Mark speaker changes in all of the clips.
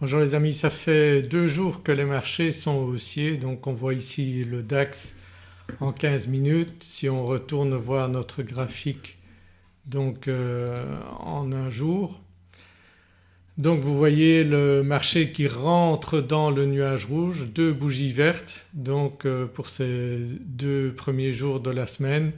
Speaker 1: Bonjour les amis, ça fait deux jours que les marchés sont haussiers donc on voit ici le DAX en 15 minutes. Si on retourne voir notre graphique donc euh, en un jour donc vous voyez le marché qui rentre dans le nuage rouge, deux bougies vertes donc euh, pour ces deux premiers jours de la semaine.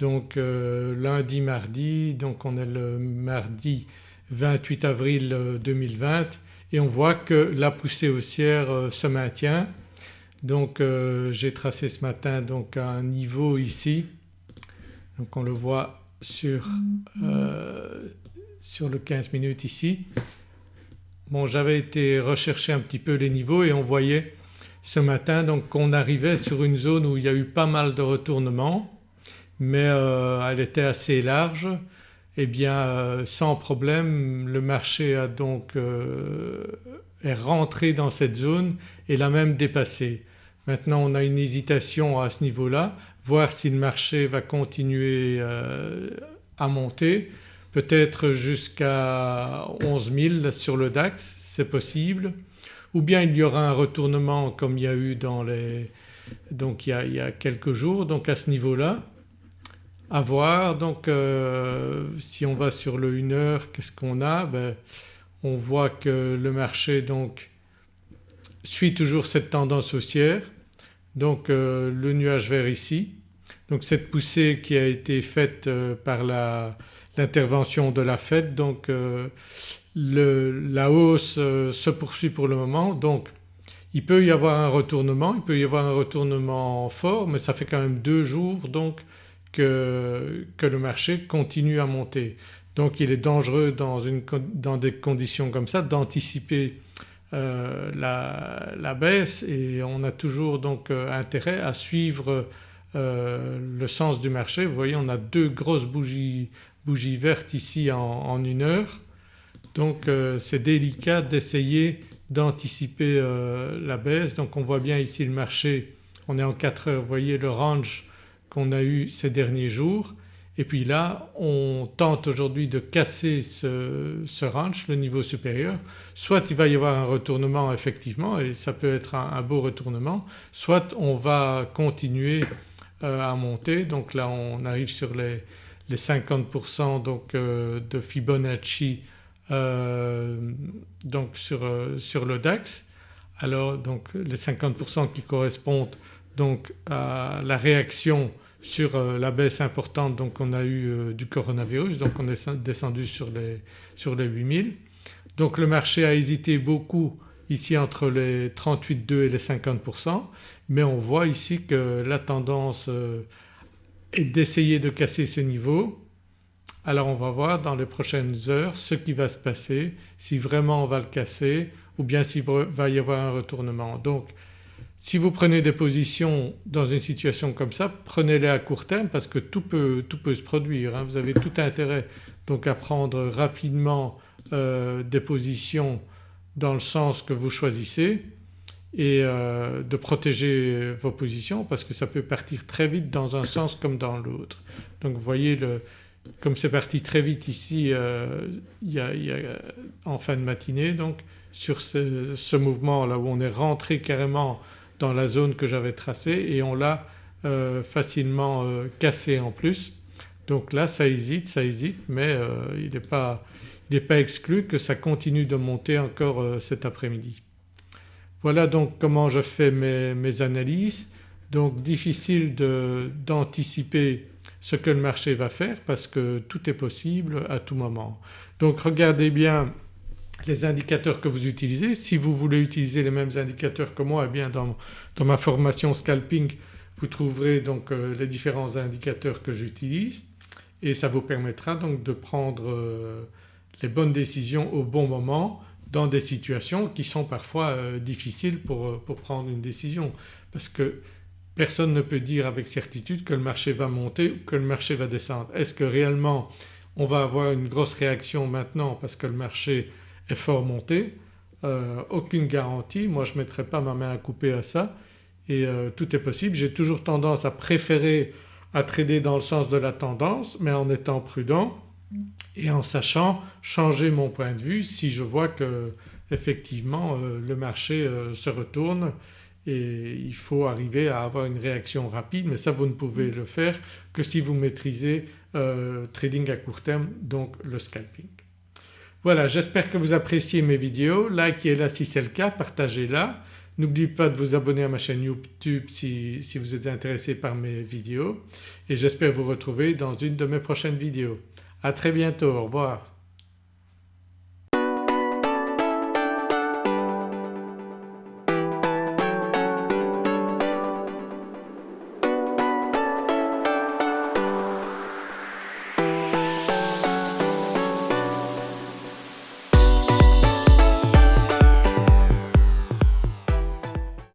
Speaker 1: Donc euh, lundi, mardi, donc on est le mardi 28 avril 2020 et on voit que la poussée haussière se maintient. Donc j'ai tracé ce matin donc un niveau ici, donc on le voit sur, sur le 15 minutes ici. Bon j'avais été rechercher un petit peu les niveaux et on voyait ce matin donc qu'on arrivait sur une zone où il y a eu pas mal de retournements mais euh, elle était assez large eh bien euh, sans problème le marché a donc euh, est rentré dans cette zone et l'a même dépassé. Maintenant on a une hésitation à ce niveau-là, voir si le marché va continuer à monter. Peut-être jusqu'à 11 000 sur le DAX c'est possible. Ou bien il y aura un retournement comme il y a eu dans les donc il y a, quelques jours. Donc à ce niveau-là à voir. Donc euh, si on va sur le 1 heure qu'est-ce qu'on a? Ben, On voit que le marché donc suit toujours cette tendance haussière. Donc euh, le nuage vert ici. Donc cette poussée qui a été faite euh, par l'intervention de la Fed donc euh, la hausse se poursuit pour le moment. Donc il peut y avoir un retournement, il peut y avoir un retournement fort mais ça fait quand même deux jours donc que, le marché continue à monter. Donc il est dangereux dans, une, dans des conditions comme ça d'anticiper la, la, baisse et on a toujours donc intérêt à suivre euh, le sens du marché. Vous voyez on a deux grosses bougies, bougies vertes ici en, une heure donc euh, c'est délicat d'essayer d'anticiper euh, la baisse. Donc on voit bien ici le marché on est en 4 heures, vous voyez le range qu'on a eu ces derniers jours et puis là on tente aujourd'hui de casser ce, range, le niveau supérieur. Soit il va y avoir un retournement effectivement et ça peut être un beau retournement, soit on va continuer euh, à monter donc là on arrive sur les, 50% donc euh, de Fibonacci euh, donc sur, sur, le DAX. Alors donc les 50% qui correspondent donc à la réaction sur la baisse importante donc qu'on a eu du coronavirus donc on est descendu sur les, sur les 8000. Donc le marché a hésité beaucoup ici entre les 38,2 et les 50% mais on voit ici que la tendance euh, est d'essayer de casser ce niveau. Alors on va voir dans les prochaines heures ce qui va se passer, si vraiment on va le casser ou bien s'il va y avoir un retournement. Donc si vous prenez des positions dans une situation comme ça prenez-les à court terme parce que tout peut, tout peut se produire. Hein. Vous avez tout intérêt donc à prendre rapidement euh, des positions dans le sens que vous choisissez et euh, de protéger vos positions parce que ça peut partir très vite dans un sens comme dans l'autre. Donc vous voyez le, comme c'est parti très vite ici euh, y a, en fin de matinée donc sur ce, mouvement là où on est rentré carrément dans la zone que j'avais tracée et on l'a euh, facilement cassé en plus. Donc là ça hésite, ça hésite mais il n'est pas, pas, exclu que ça continue de monter encore cet après-midi. Voilà donc comment je fais mes, analyses. Donc difficile d'anticiper ce que le marché va faire parce que tout est possible à tout moment. Donc regardez bien les indicateurs que vous utilisez. Si vous voulez utiliser les mêmes indicateurs que moi eh bien dans, ma formation scalping vous trouverez donc euh, les différents indicateurs que j'utilise et ça vous permettra donc de prendre euh, les bonnes décisions au bon moment dans des situations qui sont parfois euh, difficiles pour, pour, prendre une décision parce que personne ne peut dire avec certitude que le marché va monter ou que le marché va descendre. Est-ce que réellement on va avoir une grosse réaction maintenant parce que le marché est fort monté? Euh, Aucune garantie, moi je ne mettrai pas ma main à couper à ça et tout est possible. J'ai toujours tendance à préférer à trader dans le sens de la tendance mais en étant prudent et en sachant changer mon point de vue si je vois que effectivement euh, le marché euh, se retourne et il faut arriver à avoir une réaction rapide mais ça vous ne pouvez le faire que si vous maîtrisez euh, trading à court terme donc le scalping. Voilà j'espère que vous appréciez mes vidéos, likez-la si c'est le cas, partagez-la. N'oubliez pas de vous abonner à ma chaîne YouTube si, si vous êtes intéressé par mes vidéos et j'espère vous retrouver dans une de mes prochaines vidéos. À très bientôt, au revoir.